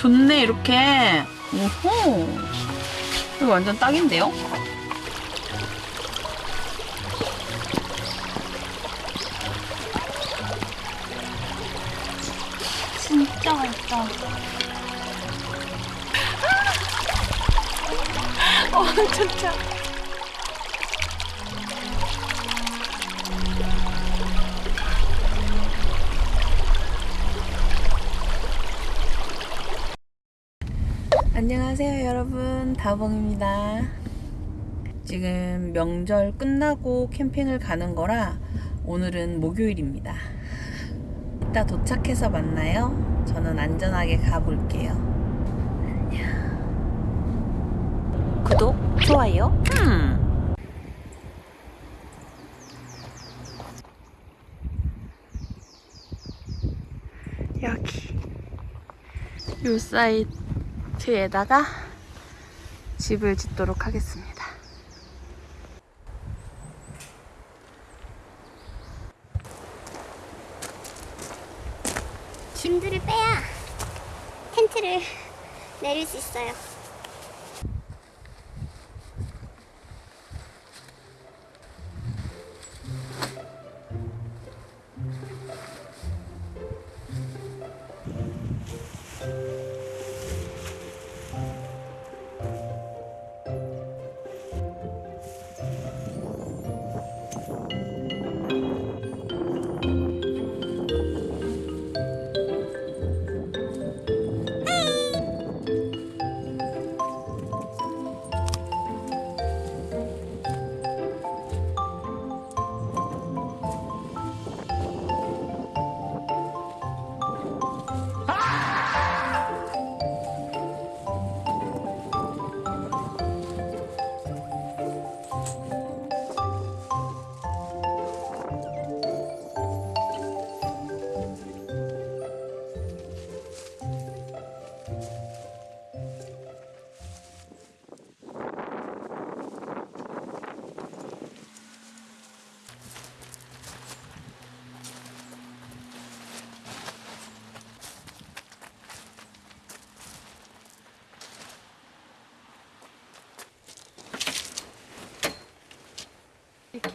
오 좋네 이렇게. 오호. 이거 완전 딱인데요? 안녕하세요 여러분. 다봉입니다. 지금 명절 끝나고 캠핑을 가는 거라 오늘은 목요일입니다. 이따 도착해서 만나요. 저는 안전하게 가볼게요. 안녕. 구독 좋아요. 음. 여기. 요 사이트 에다가 집을 짓도록 하겠습니다. 짐들을 빼야 텐트를 내릴 수 있어요.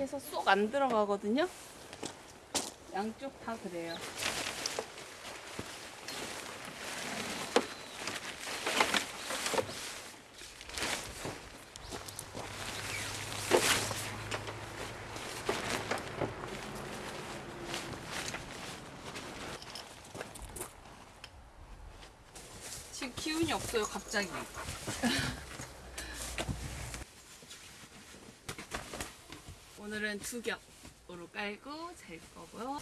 해서 쏙 안 들어가거든요. 양쪽 다 그래요. 지금 기운이 없어요, 갑자기. 오늘은 두 겹으로 깔고 잘 거고요.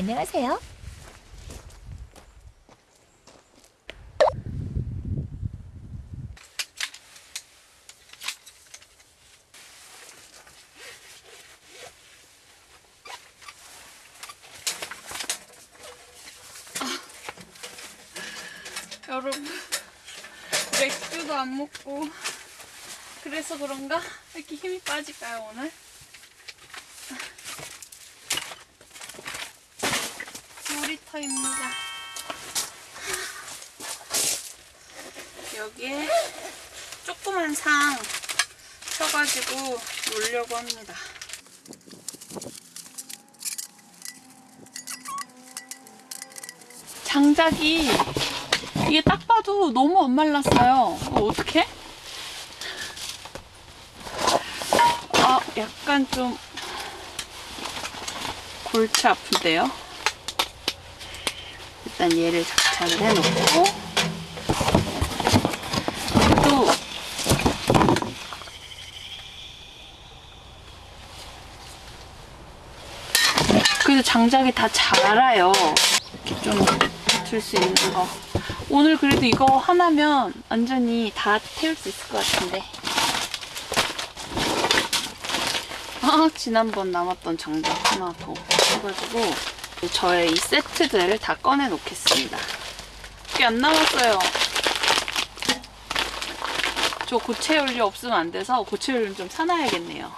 안녕하세요. 여러분 맥주도 안 먹고 그래서 그런가? 왜 이렇게 힘이 빠질까요 오늘? 놀이터입니다. 여기에 조그만 상 펴가지고 놀려고 합니다. 장작이 이게 딱 봐도 너무 안 말랐어요. 어, 어떡해? 아, 약간 좀 골치 아픈데요? 일단 얘를 장착을 해놓고. 또 그래서 장작이 다 자라요. 이렇게 좀 줄 수 있는 거. 오늘 그래도 이거 하나면 완전히 다 태울 수 있을 것 같은데. 아 지난번 남았던 장작 하나 더 해가지고. 저의 이 세트들을 다 꺼내 놓겠습니다. 꽤 안 남았어요. 저 고체 연료 없으면 안 돼서 고체 연료 좀 사놔야겠네요.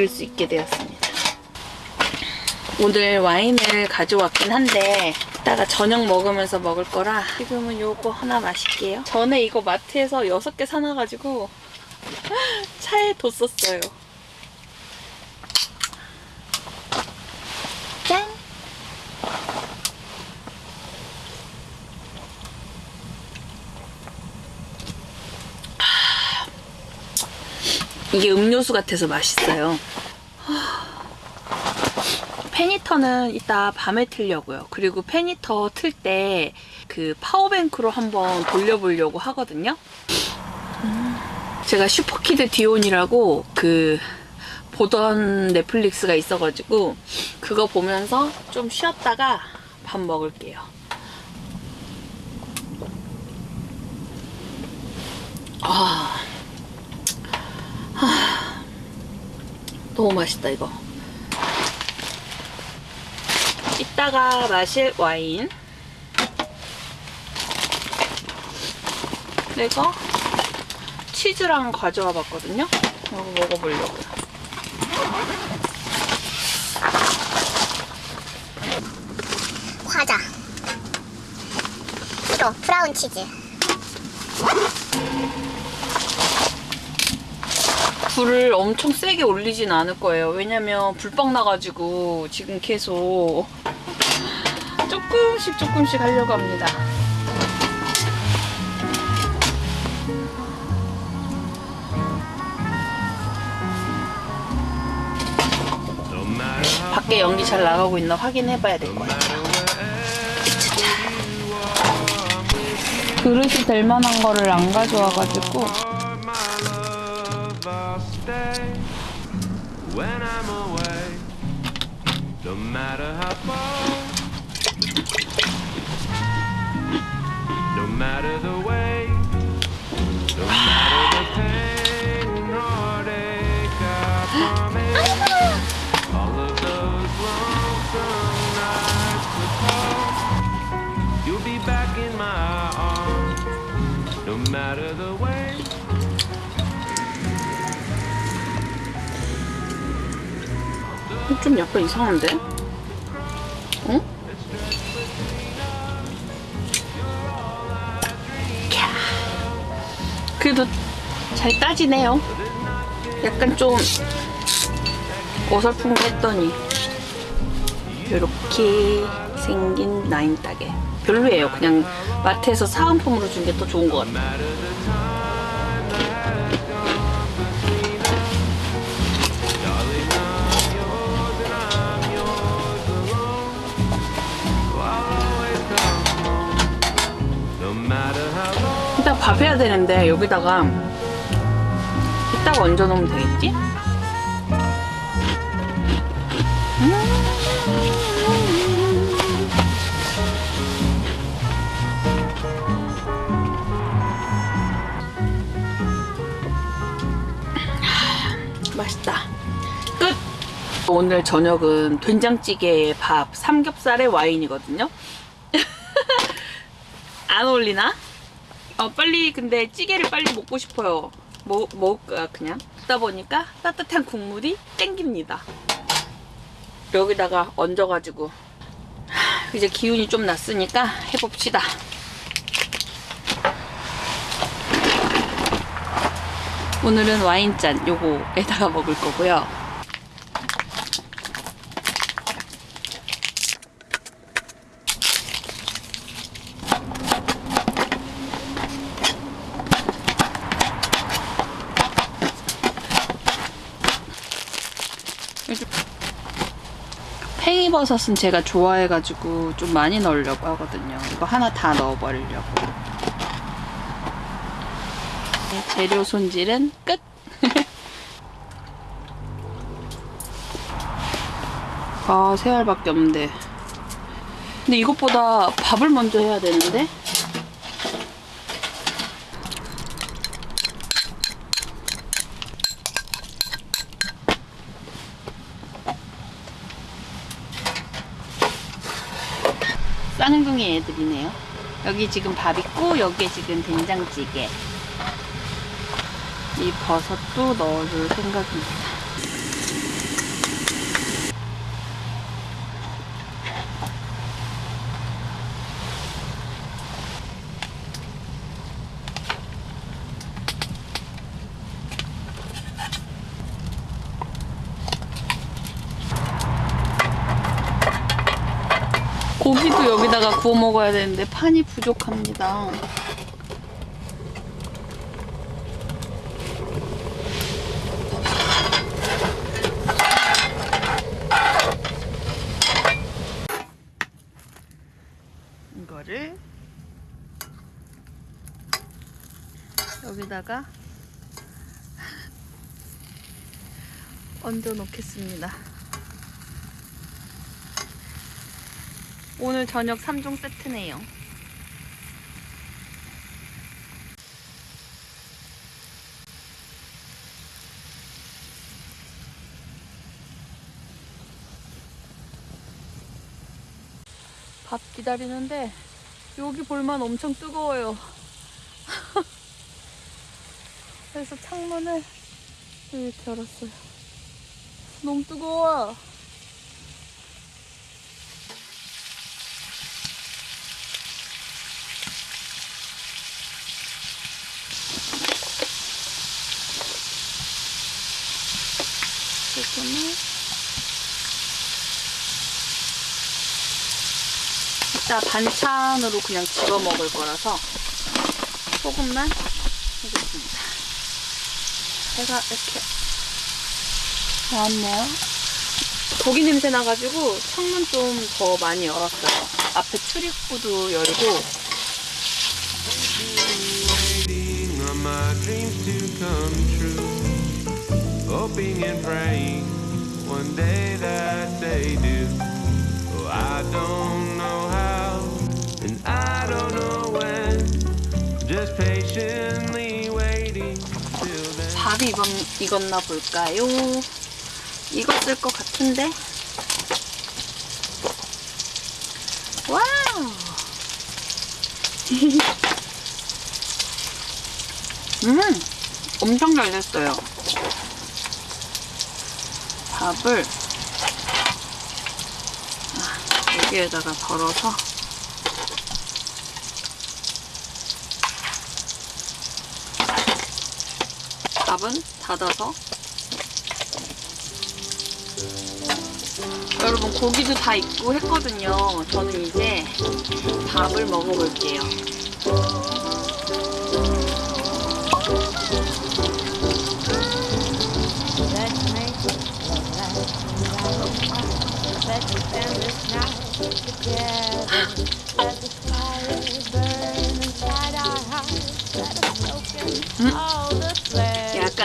녹일 수 있게 되었습니다. 오늘 와인을 가져왔긴 한데 이따가 저녁 먹으면서 먹을 거라 지금은 요거 하나 마실게요. 전에 이거 마트에서 6개 사놔가지고 차에 뒀었어요. 짠! 이게 음료수 같아서 맛있어요. fan heater는 이따 밤에 틀려고요. 그리고 fan heater 틀 때 그 power bank로 한번 돌려보려고 하거든요. 음, 제가 슈퍼키드 디온이라고 그 보던 넷플릭스가 있어가지고 그거 보면서 좀 쉬었다가 밥 먹을게요. 아, 너무 맛있다 이거. 이따가 마실 와인. 내가 치즈랑 가져와 봤거든요. 이거 먹어보려고요. 과자. 이거 브라운 치즈. 불을 엄청 세게 올리진 않을 거예요. 왜냐면 불빵 나가지고 지금 계속 조금씩 조금씩 하려고 합니다. 밖에 연기 잘 나가고 있나 확인해 봐야 될 것 같아요. 그릇이 될 만한 거를 안 가져와가지고 When I'm away, no matter how far, matter the way, no matter the pain and heartache, I promise all of those lonesome nights will come. You'll be back in my arms, no matter the way. 좀 약간 이상한데? 그래도 잘 따지네요. 약간 좀 어설픈 거 했더니 이렇게 생긴 나인 따개 별로예요. 그냥 마트에서 사은품으로 준 게 더 좋은 것 같아요. 되는데 여기다가 이따가 얹어 놓으면 되겠지? 맛있다. 끝! 오늘 저녁은 된장찌개에 밥, 삼겹살에 와인이거든요. 안 어울리나? 어, 빨리 근데 찌개를 빨리 먹고 싶어요. 뭐, 먹을까 그냥? 듣다 보니까 따뜻한 국물이 땡깁니다. 여기다가 얹어가지고 하, 이제 기운이 좀 났으니까 해봅시다. 오늘은 와인잔 요거에다가 먹을 거고요. 팽이버섯은 제가 좋아해가지고 좀 많이 넣으려고 하거든요. 이거 하나 다 넣어버리려고. 네, 재료 손질은 끝! 아, 세 알밖에 없는데. 근데 이것보다 밥을 먼저 해야 되는데? 쌍둥이 애들이네요. 여기 지금 밥 있고 여기에 지금 된장찌개. 이 버섯도 넣어줄 생각입니다. 고기도 여기다가 구워 먹어야 되는데 판이 부족합니다. 이거를 여기다가 얹어 놓겠습니다. 오늘 저녁 3종 세트네요. 밥 기다리는데 여기 볼만 엄청 뜨거워요. 그래서 창문을 이렇게 열었어요. 너무 뜨거워. 소금을 이따 반찬으로 그냥 집어 먹을 거라서 소금만 해줬습니다. 해가 이렇게 나왔네요. 고기 냄새 나가지고 창문 좀 더 많이 열었어요. 앞에 출입구도 열고. Hoping and praying one day that they do. Oh, I don't know how, 밥이 익었, 익었나 볼까요? 익었을 것 같은데? 와우! 음! 엄청 잘 됐어요. 밥을 아, 여기에다가 덜어서 밥은 닫아서 여러분 고기도 다 익고 했거든요. 저는 이제 밥을 먹어볼게요.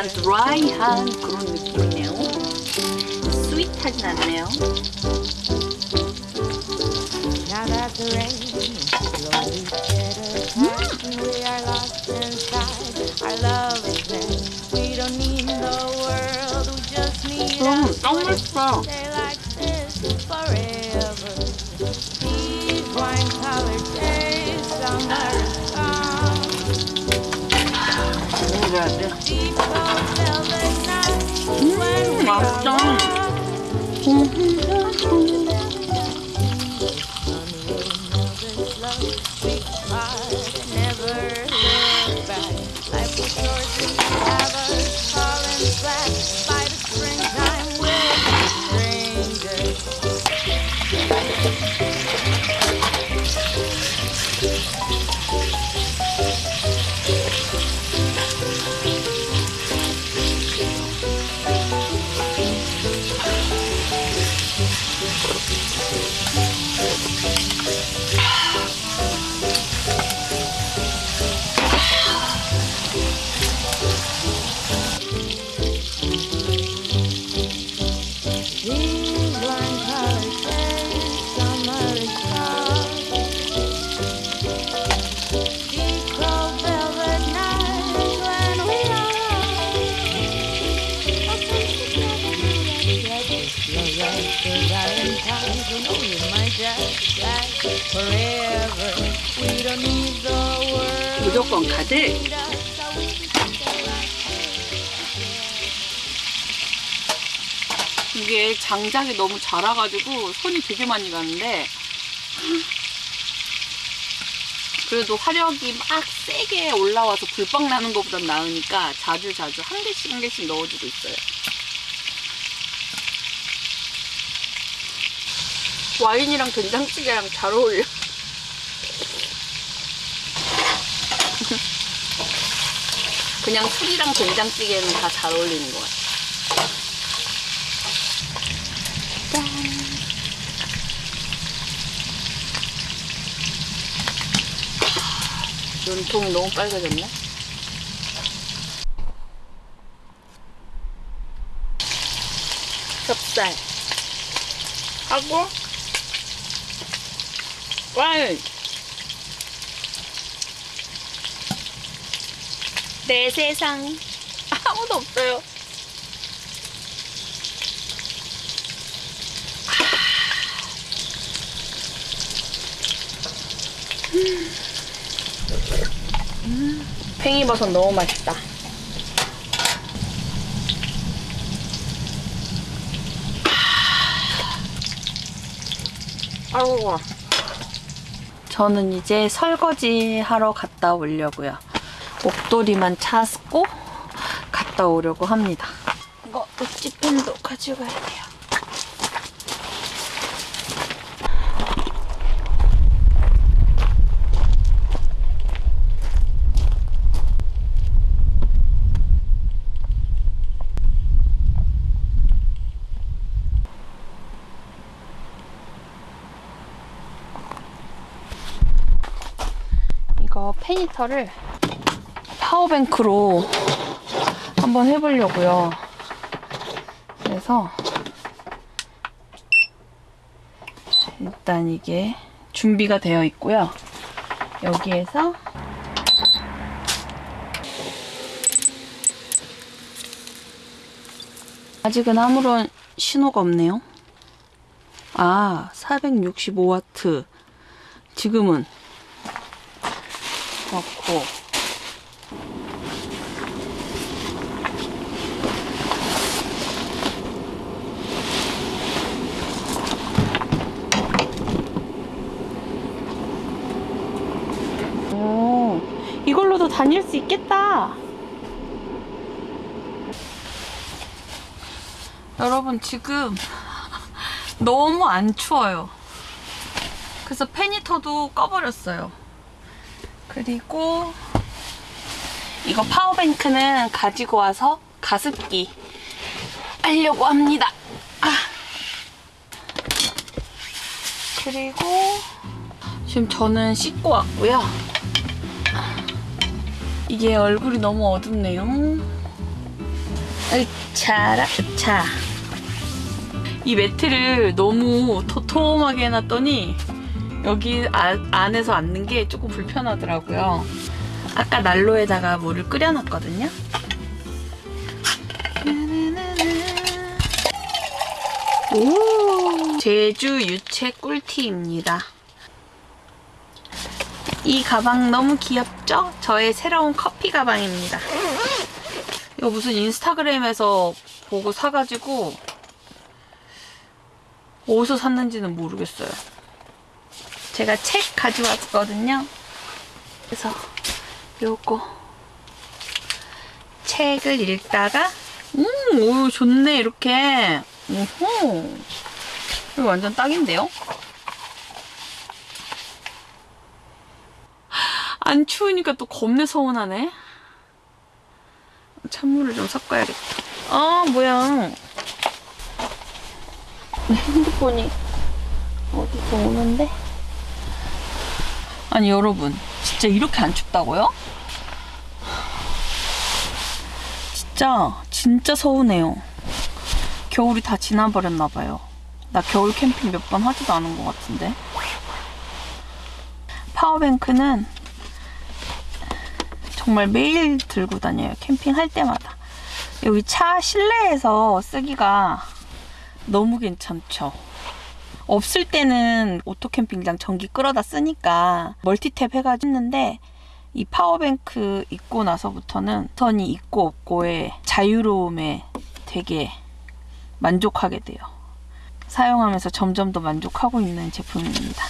드라이한 그런 느낌이네요. 스윗하진 않네요. Now that the rain is slowly getting past and we are lost inside our love is there. We don't need the world, we just need 음, us. 너무 맛있어. Stay like this forever. These wine-colored days, summer is gone. 먹어야 돼. 山 무조건 right 이게 장작이 너무 자라가지고 손이 되게 많이 가는데 그래도 화력이 막 세게 올라와서 불빵 나는 것보단 나으니까 자주 자주 한 개씩 한 개씩 넣어주고 있어요. 와인이랑 된장찌개랑 잘 어울려. 그냥 술이랑 된장찌개는 다 잘 어울리는 것 같아. 눈통이 너무 빨개졌네. 찹쌀 하고 와인 내 세상 아무도 없어요. 팽이버섯 너무 맛있다. 아이고. 저는 이제 설거지 하러 갔다 오려고요. 목도리만 찾고 갔다 오려고 합니다. 이거 묵지펜도 가져가야 돼요. 이거 페니터를 파워뱅크로 한번 해보려고요. 그래서 일단 이게 준비가 되어 있고요. 여기에서 아직은 아무런 신호가 없네요. 아, 465와트. 지금은 넣고 오, 이걸로도 다닐 수 있겠다. 여러분 지금 너무 안 추워요. 그래서 페니터도 꺼버렸어요. 그리고 이거 파워뱅크는 가지고 와서 가습기 하려고 합니다. 아. 그리고 지금 저는 씻고 왔고요. 이게 얼굴이 너무 어둡네요. 으차라 으차. 이 매트를 너무 도톰하게 해놨더니 여기 아- 안에서 앉는 게 조금 불편하더라고요. 아까 난로에다가 물을 끓여놨거든요. 오, 제주 유채 꿀티입니다. 이 가방 너무 귀엽죠? 저의 새로운 커피 가방입니다. 이거 무슨 인스타그램에서 보고 사가지고 어디서 샀는지는 모르겠어요. 제가 책 가져왔거든요. 그래서 요거 책을 읽다가 음, 오, 좋네 이렇게. 오호. 이거 완전 딱인데요? 안 추우니까 또 겁내 서운하네. 찬물을 좀 섞어야겠다. 아, 뭐야. 핸드폰이 어디서 오는데? 아니 여러분. 진짜 이렇게 안 춥다고요? 진짜 진짜 서운해요. 겨울이 다 지나버렸나 봐요. 나 겨울 캠핑 몇 번 하지도 않은 것 같은데. 파워뱅크는 정말 매일 들고 다녀요 캠핑 할 때마다. 여기 차 실내에서 쓰기가 너무 괜찮죠? 없을 때는 오토캠핑장 전기 끌어다 쓰니까 멀티탭 해가지고 했는데 이 파워뱅크 있고 나서부터는 선이 있고 없고의 자유로움에 되게 만족하게 돼요. 사용하면서 점점 더 만족하고 있는 제품입니다.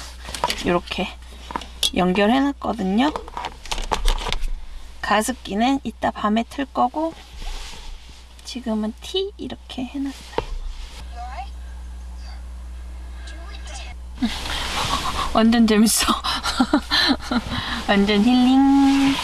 이렇게 연결해놨거든요. 가습기는 이따 밤에 틀 거고 지금은 티 이렇게 해놨어요. 완전 재밌어. 완전 힐링.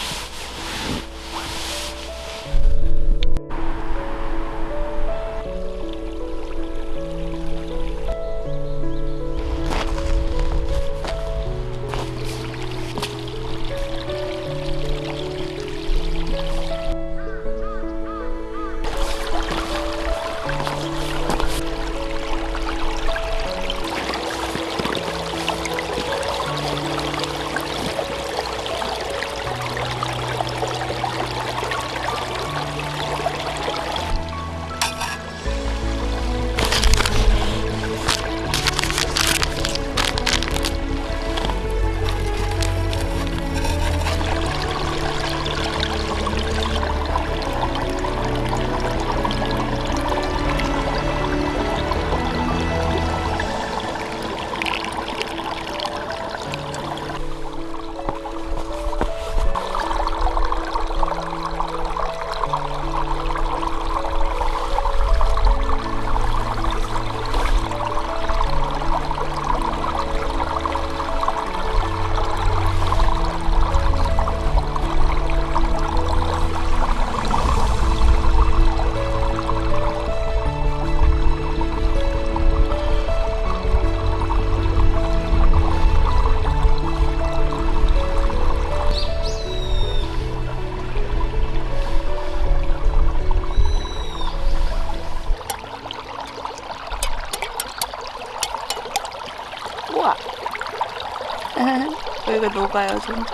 녹아요, 점점.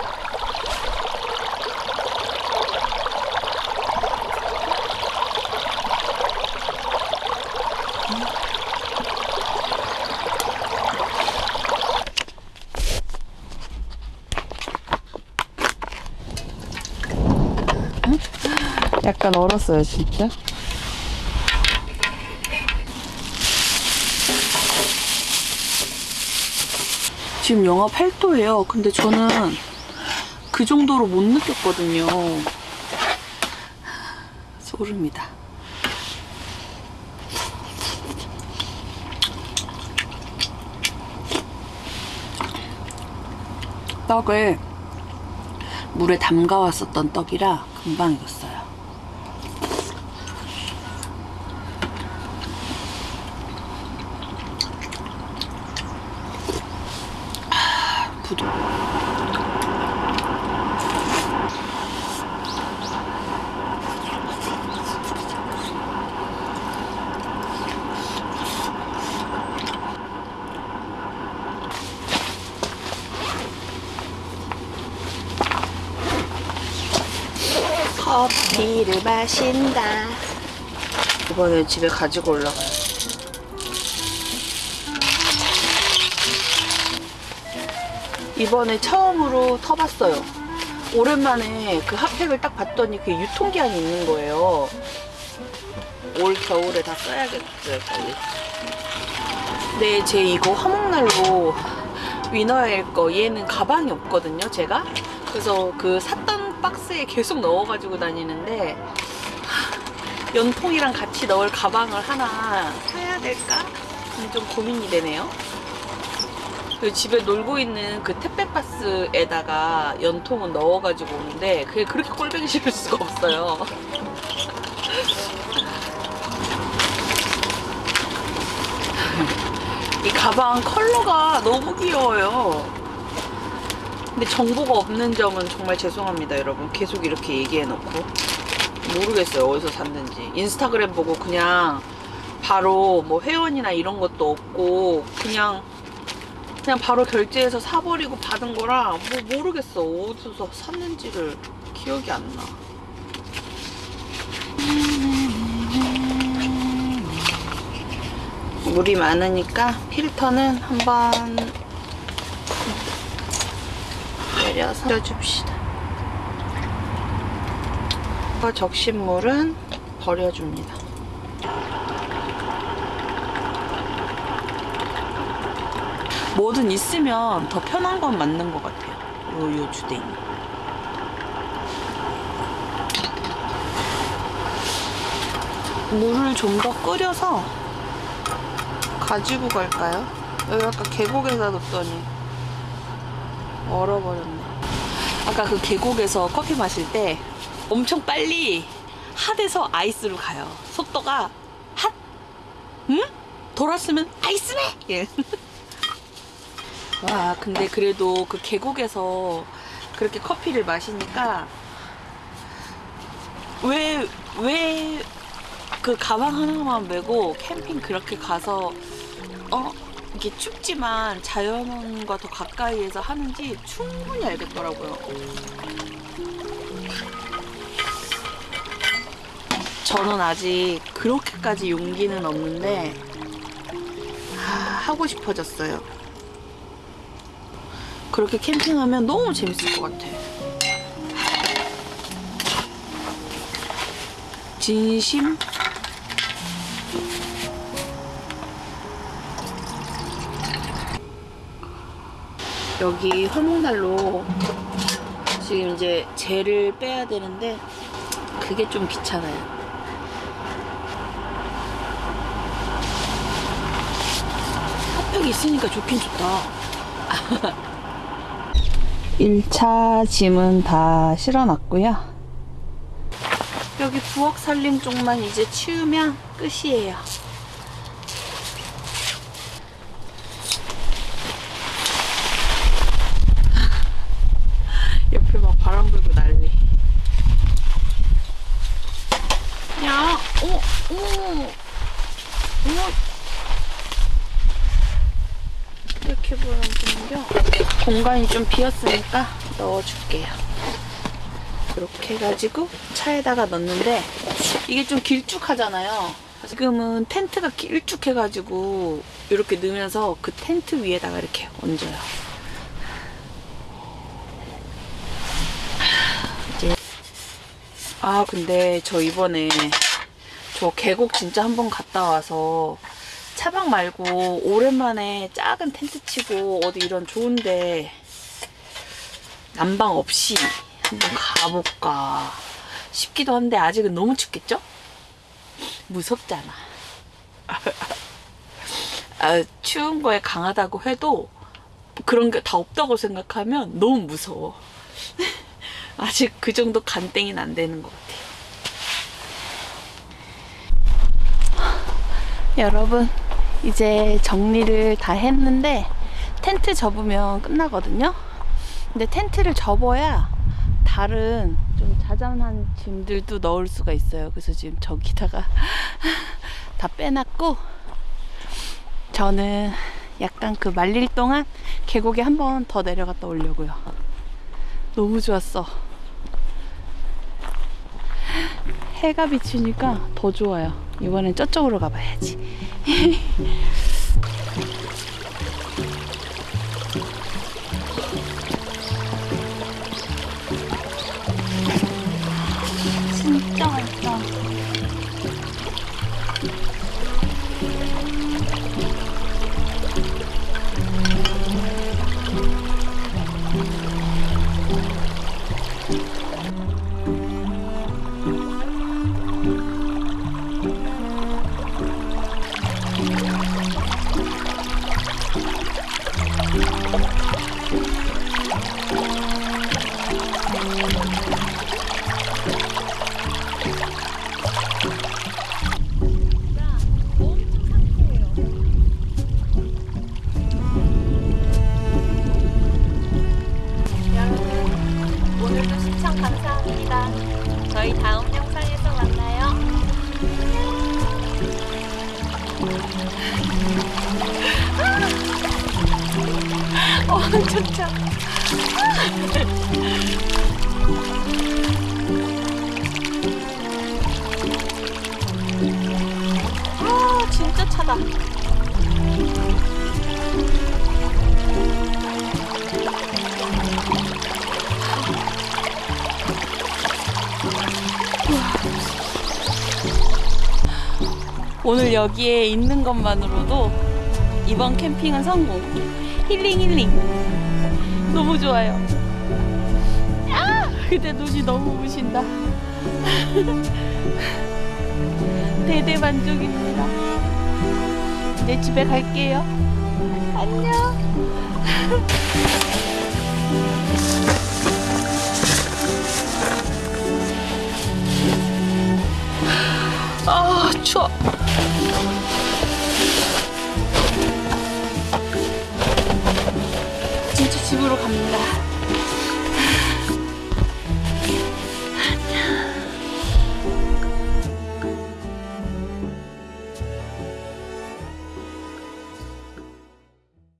약간 얼었어요, 진짜. 지금 영하 8도예요. 근데 저는 그 정도로 못 느꼈거든요. 소름이다. 떡을 물에 담가 왔었던 떡이라 금방 익었어요. 부드 마신다. 이번에 집에 가지고 올라가요. 이번에 처음으로 터봤어요. 오랜만에 그 핫팩을 딱 봤더니 그 유통기한이 있는 거예요. 올 겨울에 다 써야겠어요, 빨리. 네, 제 이거 화목난로 위너일 거 얘는 가방이 없거든요, 제가. 그래서 그 샀던 박스에 계속 넣어가지고 다니는데 하, 연통이랑 같이 넣을 가방을 하나 사야 될까? 좀 고민이 되네요. 그 집에 놀고 있는 그 택배박스에다가 연통은 넣어가지고 오는데 그게 그렇게 꼴보기 싫을 수가 없어요. 이 가방 컬러가 너무 귀여워요. 근데 정보가 없는 점은 정말 죄송합니다, 여러분. 계속 이렇게 얘기해놓고. 모르겠어요, 어디서 샀는지. 인스타그램 보고 그냥 바로 뭐 회원이나 이런 것도 없고, 그냥 그냥 바로 결제해서 사버리고 받은 거라 뭐 모르겠어 어디서 샀는지를 기억이 안 나. 물이 많으니까 필터는 한번 내려서 줍시다. 적신 물은 버려줍니다. 뭐든 있으면 더 편한 건 맞는 것 같아요. 요, 요 주댕이. 물을 좀 더 끓여서 가지고 갈까요? 여기 아까 계곡에다 뒀더니 얼어버렸네. 아까 그 계곡에서 커피 마실 때 엄청 빨리 핫에서 아이스로 가요. 속도가 핫! 응? 돌았으면 아이스네! 예. 와, 근데 그래도 그 계곡에서 그렇게 커피를 마시니까 왜, 왜 그 가방 하나만 메고 캠핑 그렇게 가서 어 이게 춥지만 자연과 더 가까이에서 하는지 충분히 알겠더라고요. 저는 아직 그렇게까지 용기는 없는데 아, 하고 싶어졌어요. 그렇게 캠핑하면 너무 재밌을 것 같아. 진심 여기 화목난로 지금 이제 젤을 빼야 되는데 그게 좀 귀찮아요. 있으니까 좋긴 좋다. 1차 짐은 다 실어놨고요. 여기 부엌 살림 쪽만 이제 치우면 끝이에요. 옆에 막 바람 불고 난리. 야, 어머, 어머, 어머. 이렇게 보여주는겨. 공간이 좀 비었으니까 넣어줄게요. 이렇게 해가지고 차에다가 넣는데 이게 좀 길쭉하잖아요. 지금은 텐트가 길쭉해가지고 이렇게 넣으면서 그 텐트 위에다가 이렇게 얹어요. 이제 아 근데 저 이번에 저 계곡 진짜 한번 갔다 와서 차박 말고 오랜만에 작은 텐트 치고 어디 이런 좋은데 난방 없이 한번 가볼까 싶기도 한데 아직은 너무 춥겠죠? 무섭잖아. 아, 추운 거에 강하다고 해도 그런 게 다 없다고 생각하면 너무 무서워. 아직 그 정도 간땡이는 안 되는 것 같아요. 여러분, 이제 정리를 다 했는데 텐트 접으면 끝나거든요. 근데 텐트를 접어야 다른 좀 자잘한 짐들도 넣을 수가 있어요. 그래서 지금 저기다가 다 빼놨고 저는 약간 그 말릴 동안 계곡에 한 번 더 내려갔다 오려고요. 너무 좋았어. 해가 비치니까 더 좋아요. 이번엔 저쪽으로 가봐야지. 진짜 오늘 여기에 있는 것만으로도 이번 캠핑은 성공. 힐링 힐링. 너무 좋아요. 아! 근데 눈이 너무 부신다. 대대만족입니다. 이제 집에 갈게요. 안녕. 아, 추워.